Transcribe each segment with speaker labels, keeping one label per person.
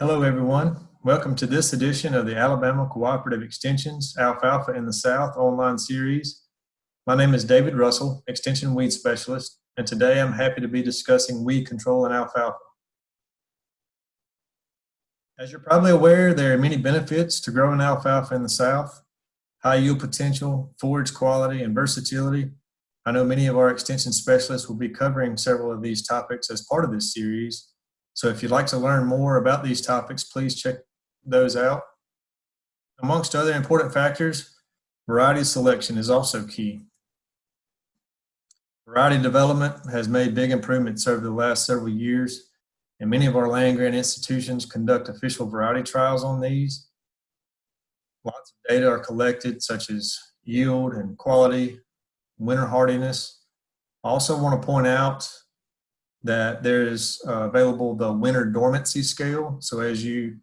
Speaker 1: Hello, everyone. Welcome to this edition of the Alabama Cooperative Extension's Alfalfa in the South online series. My name is David Russell, Extension Weed Specialist, and today I'm happy to be discussing weed control in alfalfa. As you're probably aware, there are many benefits to growing alfalfa in the South. High yield potential, forage quality, and versatility. I know many of our extension specialists will be covering several of these topics as part of this series, so if you'd like to learn more about these topics, please check those out. Amongst other important factors, variety selection is also key. Variety development has made big improvements over the last several years, and many of our land grant institutions conduct official variety trials on these. Lots of data are collected, such as yield and quality, winter hardiness. I also want to point out that there is uh, available the winter dormancy scale. So as you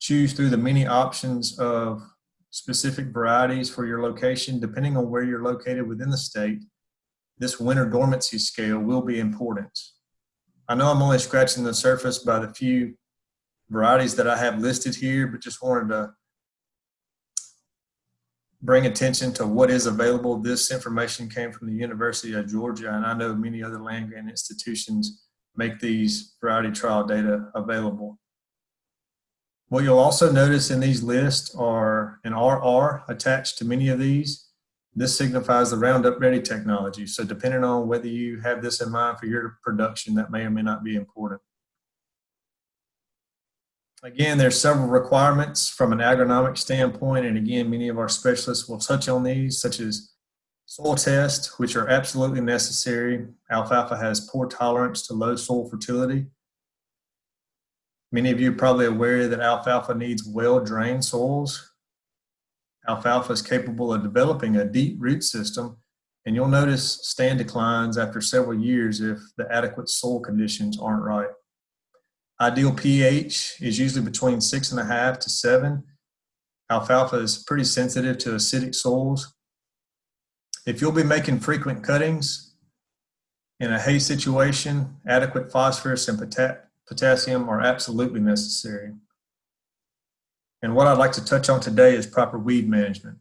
Speaker 1: choose through the many options of specific varieties for your location, depending on where you're located within the state, this winter dormancy scale will be important. I know I'm only scratching the surface by the few varieties that I have listed here, but just wanted to bring attention to what is available. This information came from the University of Georgia, and I know many other land grant institutions make these variety trial data available. What you'll also notice in these lists are an RR attached to many of these. This signifies the Roundup Ready technology. So depending on whether you have this in mind for your production, that may or may not be important. Again, there's several requirements from an agronomic standpoint, and again, many of our specialists will touch on these, such as Soil tests, which are absolutely necessary. Alfalfa has poor tolerance to low soil fertility. Many of you are probably aware that alfalfa needs well-drained soils. Alfalfa is capable of developing a deep root system, and you'll notice stand declines after several years if the adequate soil conditions aren't right. Ideal pH is usually between six and a half to seven. Alfalfa is pretty sensitive to acidic soils, if you'll be making frequent cuttings in a hay situation, adequate phosphorus and potassium are absolutely necessary. And what I'd like to touch on today is proper weed management.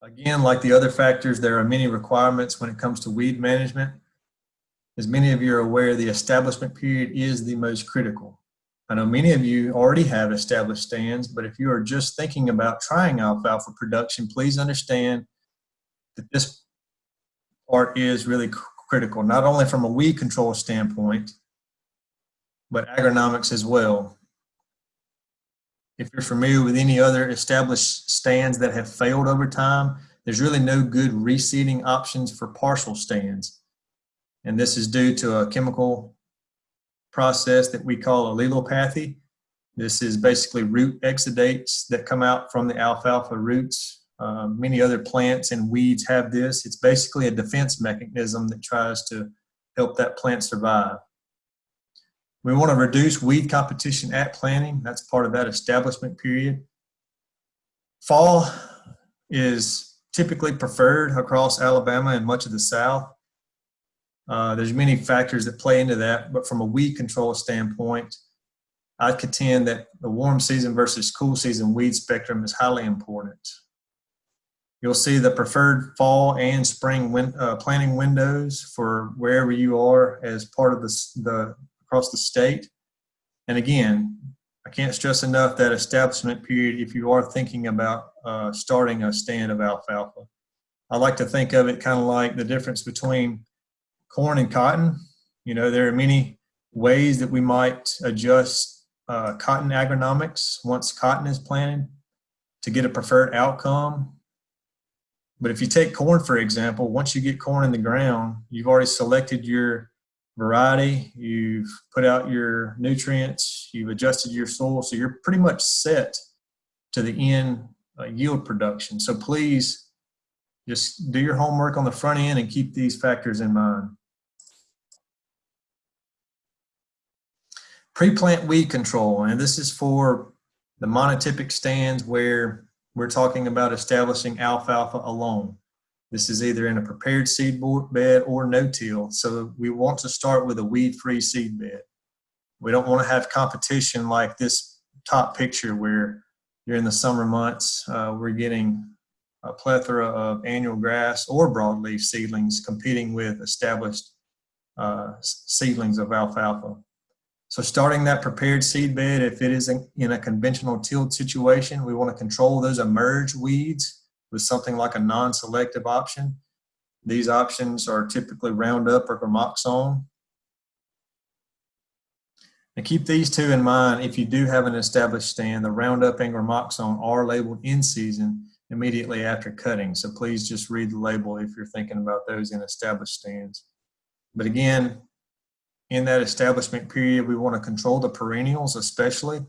Speaker 1: Again, like the other factors, there are many requirements when it comes to weed management. As many of you are aware, the establishment period is the most critical. I know many of you already have established stands, but if you are just thinking about trying alfalfa production, please understand that this part is really critical, not only from a weed control standpoint, but agronomics as well. If you're familiar with any other established stands that have failed over time, there's really no good reseeding options for partial stands. And this is due to a chemical process that we call allelopathy. This is basically root exudates that come out from the alfalfa roots. Uh, many other plants and weeds have this. It's basically a defense mechanism that tries to help that plant survive. We want to reduce weed competition at planting. That's part of that establishment period. Fall is typically preferred across Alabama and much of the South. Uh, there's many factors that play into that, but from a weed control standpoint, I contend that the warm season versus cool season weed spectrum is highly important. You'll see the preferred fall and spring win, uh, planting windows for wherever you are as part of the, the across the state. And again, I can't stress enough that establishment period if you are thinking about uh, starting a stand of alfalfa. I like to think of it kind of like the difference between corn and cotton. You know, there are many ways that we might adjust uh, cotton agronomics once cotton is planted to get a preferred outcome. But if you take corn, for example, once you get corn in the ground, you've already selected your variety, you've put out your nutrients, you've adjusted your soil, so you're pretty much set to the end uh, yield production. So please just do your homework on the front end and keep these factors in mind. Pre-plant weed control, and this is for the monotypic stands where we're talking about establishing alfalfa alone. This is either in a prepared seed bed or no-till, so we want to start with a weed-free seed bed. We don't want to have competition like this top picture where during the summer months uh, we're getting a plethora of annual grass or broadleaf seedlings competing with established uh, seedlings of alfalfa. So starting that prepared seed bed, if it is in a conventional tilled situation, we want to control those emerge weeds with something like a non-selective option. These options are typically Roundup or Gramoxone. Now keep these two in mind if you do have an established stand, the Roundup and Gramoxone are labeled in season immediately after cutting. So please just read the label if you're thinking about those in established stands. But again, in that establishment period, we want to control the perennials, especially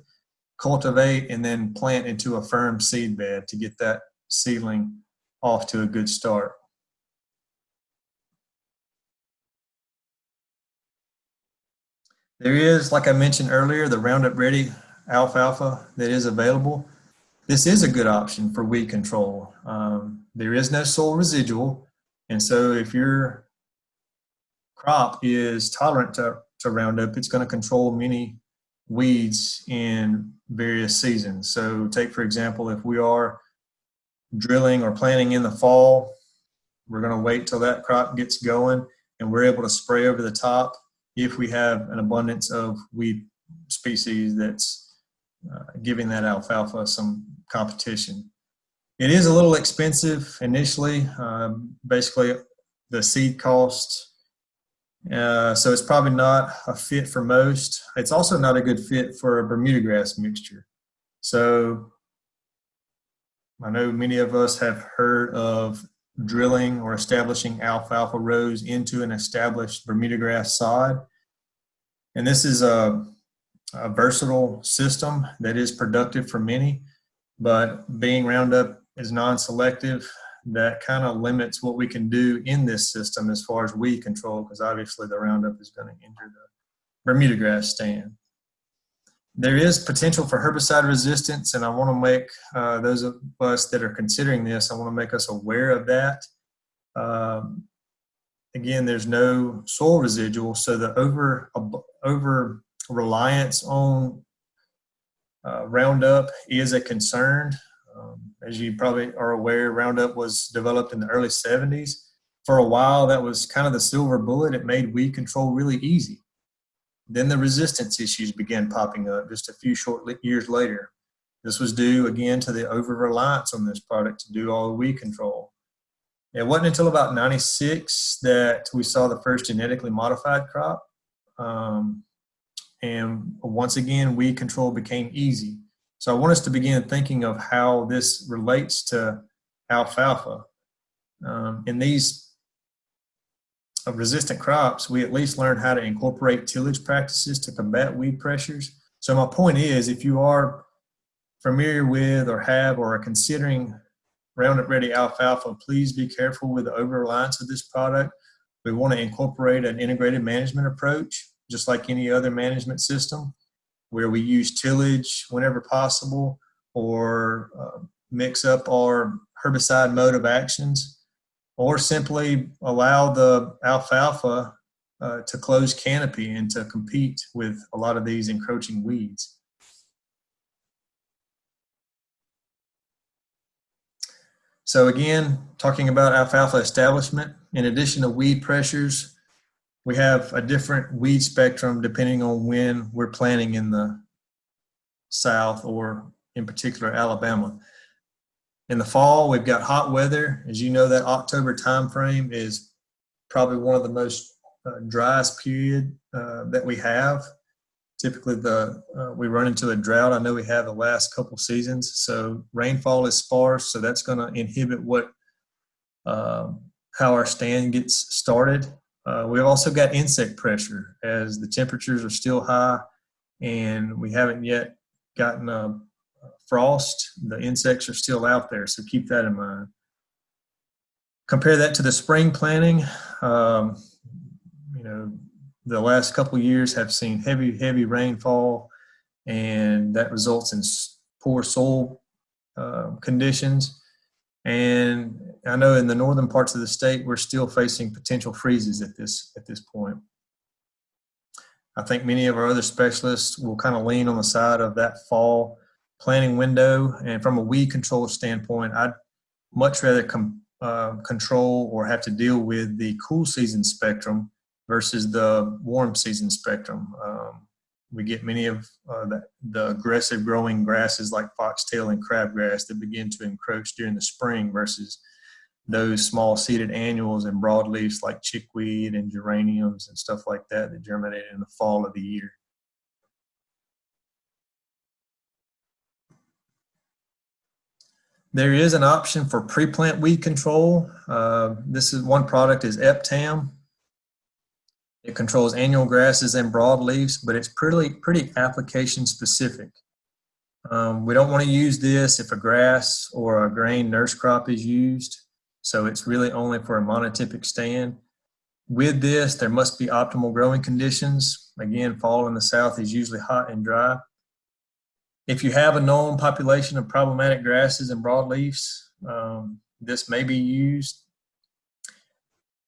Speaker 1: cultivate and then plant into a firm seed bed to get that seedling off to a good start. There is, like I mentioned earlier, the Roundup Ready alfalfa that is available. This is a good option for weed control. Um, there is no soil residual, and so if your crop is tolerant to, to Roundup, it's going to control many weeds in various seasons. So take, for example, if we are drilling or planting in the fall, we're going to wait till that crop gets going and we're able to spray over the top if we have an abundance of weed species that's uh, giving that alfalfa some competition. It is a little expensive initially. Uh, basically, the seed cost uh, so it's probably not a fit for most. It's also not a good fit for a Bermuda grass mixture. So I know many of us have heard of drilling or establishing alfalfa rows into an established Bermuda grass sod. And this is a, a versatile system that is productive for many, but being Roundup is non-selective, that kind of limits what we can do in this system as far as weed control, because obviously the Roundup is going to injure the Bermuda grass stand. There is potential for herbicide resistance, and I want to make uh, those of us that are considering this, I want to make us aware of that. Um, again, there's no soil residual, so the over over reliance on uh, Roundup is a concern. Um, as you probably are aware, Roundup was developed in the early 70s. For a while, that was kind of the silver bullet. It made weed control really easy. Then the resistance issues began popping up just a few short years later. This was due again to the over reliance on this product to do all the weed control. It wasn't until about 96 that we saw the first genetically modified crop. Um, and once again, weed control became easy. So I want us to begin thinking of how this relates to alfalfa. Um, in these uh, resistant crops, we at least learn how to incorporate tillage practices to combat weed pressures. So my point is, if you are familiar with or have or are considering Roundup Ready alfalfa, please be careful with the over-reliance of this product. We want to incorporate an integrated management approach, just like any other management system where we use tillage whenever possible or uh, mix up our herbicide mode of actions or simply allow the alfalfa uh, to close canopy and to compete with a lot of these encroaching weeds. So again, talking about alfalfa establishment, in addition to weed pressures, we have a different weed spectrum depending on when we're planting in the South or in particular Alabama. In the fall, we've got hot weather. As you know, that October time frame is probably one of the most uh, driest period uh, that we have. Typically, the uh, we run into a drought. I know we have the last couple seasons, so rainfall is sparse. So that's going to inhibit what um, how our stand gets started. Uh, we've also got insect pressure as the temperatures are still high and we haven't yet gotten a frost. The insects are still out there, so keep that in mind. Compare that to the spring planting. Um, you know, the last couple years have seen heavy, heavy rainfall, and that results in poor soil uh, conditions. And I know in the northern parts of the state, we're still facing potential freezes at this, at this point. I think many of our other specialists will kind of lean on the side of that fall planting window. And from a weed control standpoint, I'd much rather uh, control or have to deal with the cool season spectrum versus the warm season spectrum. Um, we get many of uh, the, the, aggressive growing grasses like foxtail and crabgrass that begin to encroach during the spring versus those small seeded annuals and broadleafs like chickweed and geraniums and stuff like that that germinate in the fall of the year. There is an option for pre-plant weed control. Uh, this is one product is Eptam. It controls annual grasses and broadleafs, but it's pretty, pretty application specific. Um, we don't want to use this if a grass or a grain nurse crop is used. So it's really only for a monotypic stand. With this, there must be optimal growing conditions. Again, fall in the south is usually hot and dry. If you have a known population of problematic grasses and broadleafs, um, this may be used.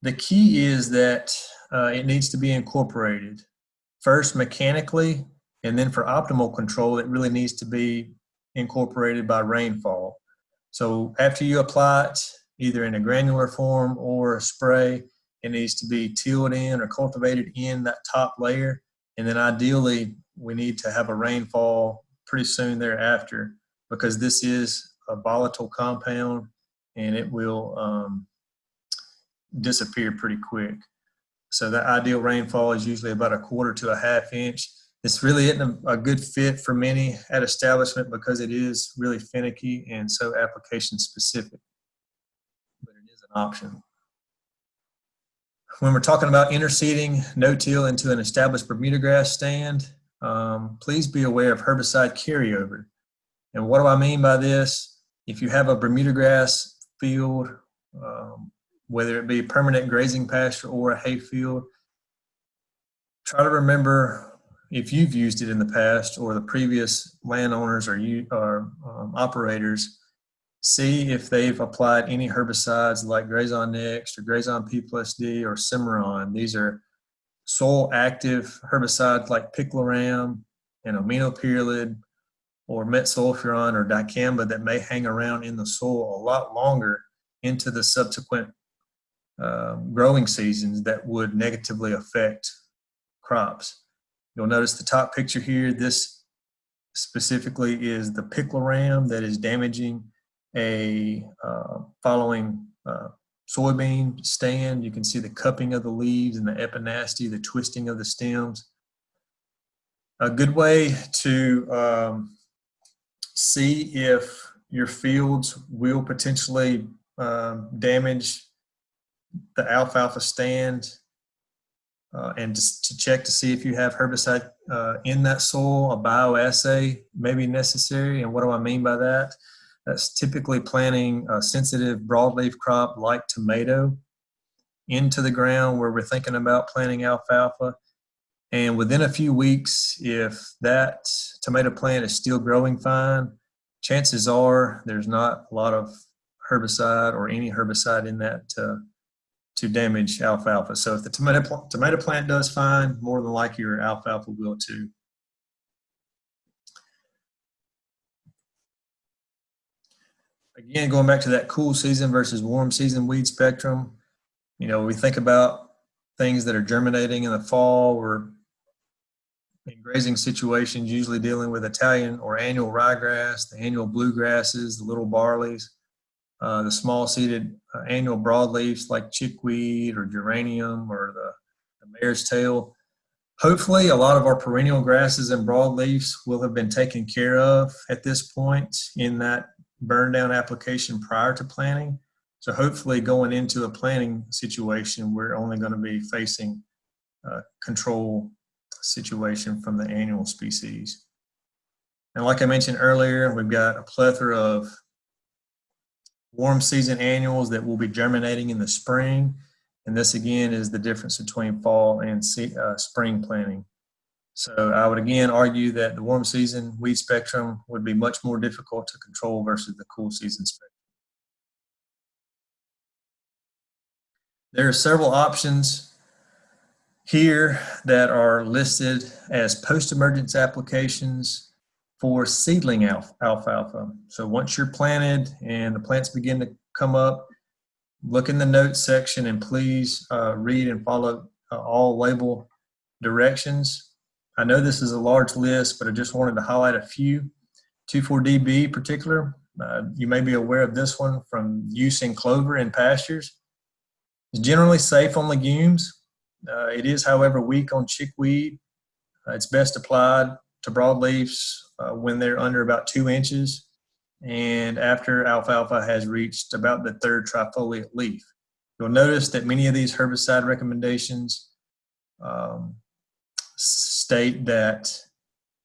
Speaker 1: The key is that uh, it needs to be incorporated. First mechanically, and then for optimal control, it really needs to be incorporated by rainfall. So after you apply it, either in a granular form or a spray, it needs to be tilled in or cultivated in that top layer. And then ideally, we need to have a rainfall pretty soon thereafter because this is a volatile compound and it will um, disappear pretty quick. So the ideal rainfall is usually about a quarter to a half inch. This really isn't a, a good fit for many at establishment because it is really finicky and so application specific, but it is an option. When we're talking about interseeding no-till into an established Bermuda grass stand, um, please be aware of herbicide carryover. And what do I mean by this? If you have a Bermuda grass field um, whether it be a permanent grazing pasture or a hay field. Try to remember if you've used it in the past or the previous landowners or you or um, operators, see if they've applied any herbicides like Grazon Next or Grazon P plus D or Cimarron. These are soil active herbicides like picloram and aminopyralid or metsulfuron or dicamba that may hang around in the soil a lot longer into the subsequent um, growing seasons that would negatively affect crops. You'll notice the top picture here, this specifically is the picloram that is damaging a uh, following uh, soybean stand. You can see the cupping of the leaves and the epinasty, the twisting of the stems. A good way to um, see if your fields will potentially um, damage the alfalfa stand uh, and just to check to see if you have herbicide uh, in that soil, a bioassay may be necessary. And what do I mean by that? That's typically planting a sensitive broadleaf crop like tomato into the ground where we're thinking about planting alfalfa. And within a few weeks, if that tomato plant is still growing fine, chances are there's not a lot of herbicide or any herbicide in that uh, to damage alfalfa. So if the tomato, tomato plant does fine, more than likely your alfalfa will too. Again, going back to that cool season versus warm season weed spectrum, you know, we think about things that are germinating in the fall. We're in grazing situations, usually dealing with Italian or annual ryegrass, the annual bluegrasses, the little barleys. Uh, the small seeded uh, annual broadleafs like chickweed or geranium or the, the mare's tail. Hopefully, a lot of our perennial grasses and broadleafs will have been taken care of at this point in that burn down application prior to planting. So hopefully going into a planting situation, we're only going to be facing a control situation from the annual species. And like I mentioned earlier, we've got a plethora of warm season annuals that will be germinating in the spring. And this again is the difference between fall and uh, spring planting. So I would again argue that the warm season weed spectrum would be much more difficult to control versus the cool season spectrum. There are several options here that are listed as post-emergence applications for seedling alf- alfalfa. So once you're planted and the plants begin to come up, look in the notes section and please uh, read and follow uh, all label directions. I know this is a large list, but I just wanted to highlight a few. 2,4-DB particular, uh, you may be aware of this one from use in clover and pastures. It's generally safe on legumes. Uh, it is, however, weak on chickweed. Uh, it's best applied to broadleafs uh, when they're under about two inches and after alfalfa has reached about the third trifoliate leaf. You'll notice that many of these herbicide recommendations um, state that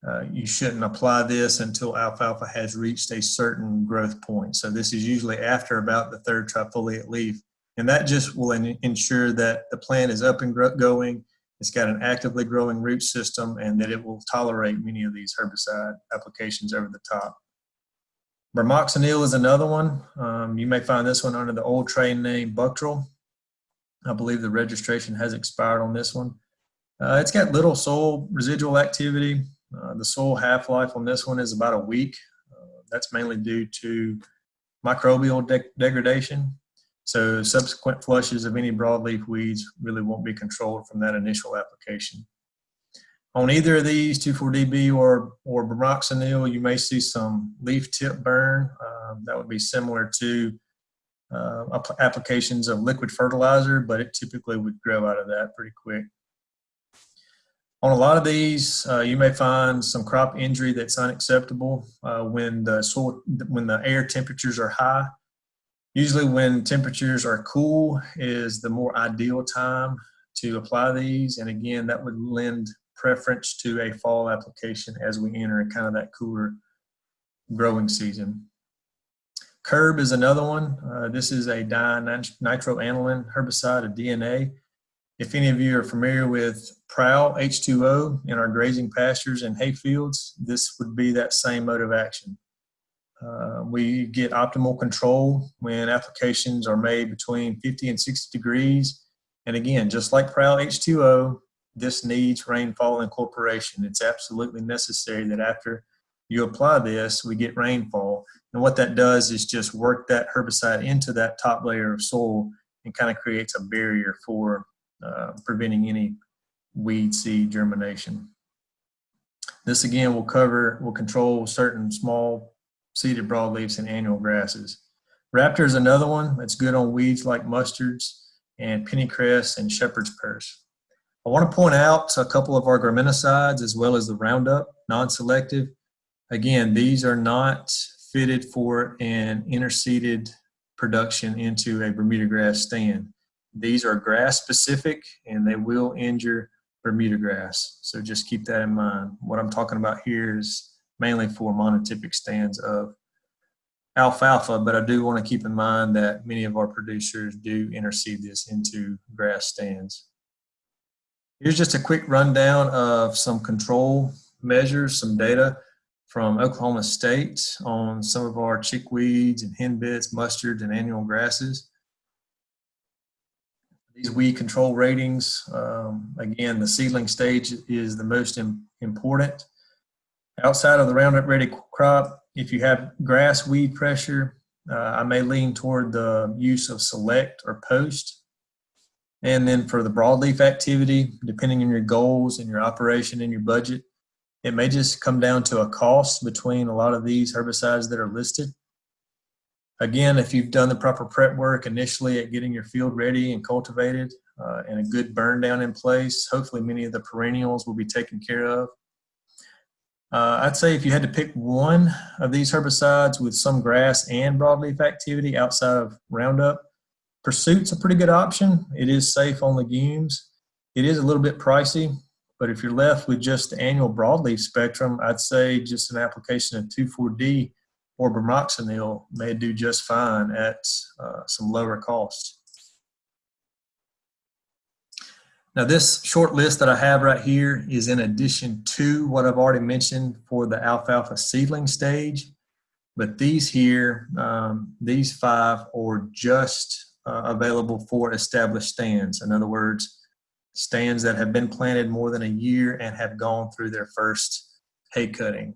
Speaker 1: uh, you shouldn't apply this until alfalfa has reached a certain growth point. So this is usually after about the third trifoliate leaf. And that just will ensure that the plant is up and going, it's got an actively growing root system, and that it will tolerate many of these herbicide applications over the top. Bromoxynil is another one. Um, you may find this one under the old trade name Buctril. I believe the registration has expired on this one. Uh, it's got little soil residual activity. Uh, the soil half-life on this one is about a week. Uh, that's mainly due to microbial de degradation. So subsequent flushes of any broadleaf weeds really won't be controlled from that initial application. On either of these, 2,4-DB or, or bromoxynil, you may see some leaf tip burn. Um, that would be similar to uh, applications of liquid fertilizer, but it typically would grow out of that pretty quick. On a lot of these, uh, you may find some crop injury that's unacceptable uh, when the soil, when the air temperatures are high. Usually when temperatures are cool is the more ideal time to apply these. And again, that would lend preference to a fall application as we enter kind of that cooler growing season. Curb is another one. Uh, this is a dinitroaniline herbicide, a DNA. If any of you are familiar with Prowl H2O in our grazing pastures and hay fields, this would be that same mode of action. Uh, we get optimal control when applications are made between 50 and 60 degrees. And again, just like Prowl H2O, this needs rainfall incorporation. It's absolutely necessary that after you apply this, we get rainfall. And what that does is just work that herbicide into that top layer of soil and kind of creates a barrier for uh, preventing any weed seed germination. This again will cover, will control certain small seeded broadleafs and annual grasses. Raptor is another one that's good on weeds like mustards and pennycress and shepherd's purse. I want to point out a couple of our graminicides as well as the Roundup non-selective. Again, these are not fitted for an interseeded production into a Bermuda grass stand. These are grass specific and they will injure Bermuda grass. So just keep that in mind. What I'm talking about here is mainly for monotypic stands of alfalfa, but I do want to keep in mind that many of our producers do interseed this into grass stands. Here's just a quick rundown of some control measures, some data from Oklahoma State on some of our chickweeds and henbits, mustards, and annual grasses. These weed control ratings, um, again, the seedling stage is the most important. Outside of the Roundup Ready crop, if you have grass weed pressure, uh, I may lean toward the use of select or Poast. And then for the broadleaf activity, depending on your goals and your operation and your budget, it may just come down to a cost between a lot of these herbicides that are listed. Again, if you've done the proper prep work initially at getting your field ready and cultivated uh, and a good burn down in place, hopefully many of the perennials will be taken care of. Uh, I'd say if you had to pick one of these herbicides with some grass and broadleaf activity outside of Roundup, Pursuit's a pretty good option. It is safe on legumes. It is a little bit pricey, but if you're left with just the annual broadleaf spectrum, I'd say just an application of 2,4-D or bromoxynil may do just fine at uh, some lower cost. Now this short list that I have right here is in addition to what I've already mentioned for the alfalfa seedling stage. But these here, um, these five are just uh, available for established stands. In other words, stands that have been planted more than a year and have gone through their first hay cutting.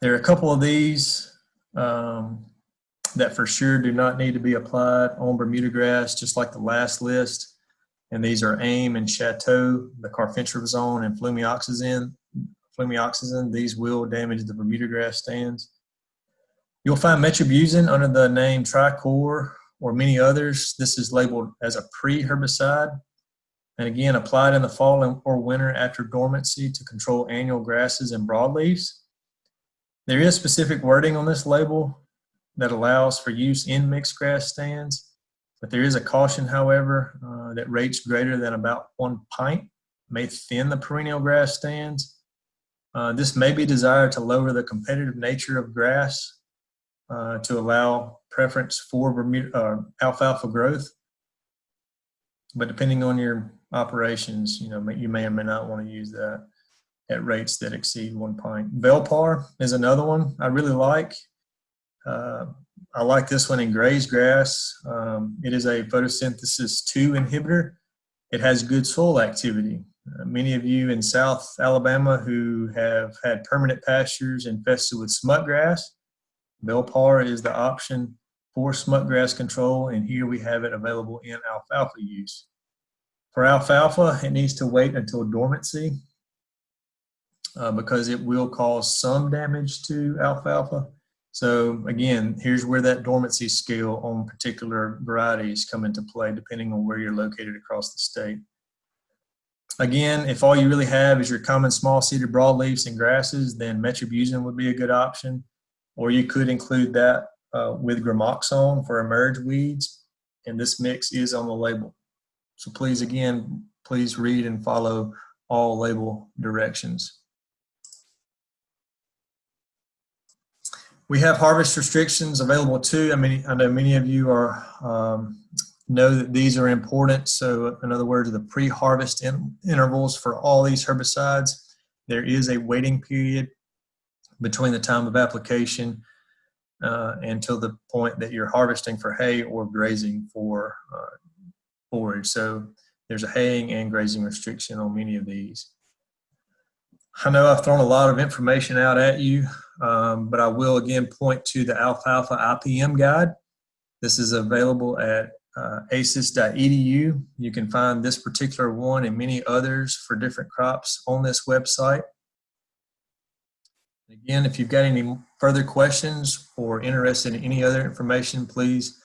Speaker 1: There are a couple of these um, that for sure do not need to be applied on Bermuda grass, just like the last list. And these are AIM and Chateau, the carfentrazone and flumioxazin. Flumioxazin, these will damage the Bermuda grass stands. You'll find metribuzin under the name Tricor or many others. This is labeled as a pre-herbicide. And again, applied in the fall or winter after dormancy to control annual grasses and broadleaves. There is specific wording on this label that allows for use in mixed grass stands, but there is a caution, however, uh, that rates greater than about one pint may thin the perennial grass stands. Uh, this may be desired to lower the competitive nature of grass uh, to allow preference for Bermuda, uh, alfalfa growth. But depending on your operations, you know, you may or may not want to use that at rates that exceed one pint. Velpar is another one I really like. Uh, I like this one in grazed grass. Um, it is a photosynthesis 2 inhibitor. It has good soil activity. Uh, many of you in South Alabama who have had permanent pastures infested with smut grass, Velpar is the option for smut grass control, and here we have it available in alfalfa use. For alfalfa, it needs to wait until dormancy uh, because it will cause some damage to alfalfa. So again, here's where that dormancy scale on particular varieties come into play depending on where you're located across the state. Again, if all you really have is your common small seeded broadleaves and grasses, then metribuzin would be a good option. Or you could include that uh, with gramoxone for emerge weeds. And this mix is on the label. So please, again, please read and follow all label directions. We have harvest restrictions available too. I mean, I know many of you are um, know that these are important. So in other words, the pre-harvest in intervals for all these herbicides, there is a waiting period between the time of application uh, until the point that you're harvesting for hay or grazing for uh, forage. So there's a haying and grazing restriction on many of these. I know I've thrown a lot of information out at you, um, but I will again point to the Alfalfa IPM guide. This is available at uh, aces.edu. You can find this particular one and many others for different crops on this website. Again, if you've got any further questions or interested in any other information, please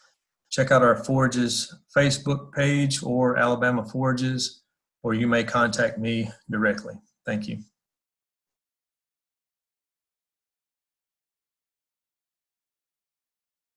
Speaker 1: check out our Forages Facebook page or Alabama Forages, or you may contact me directly. Thank you.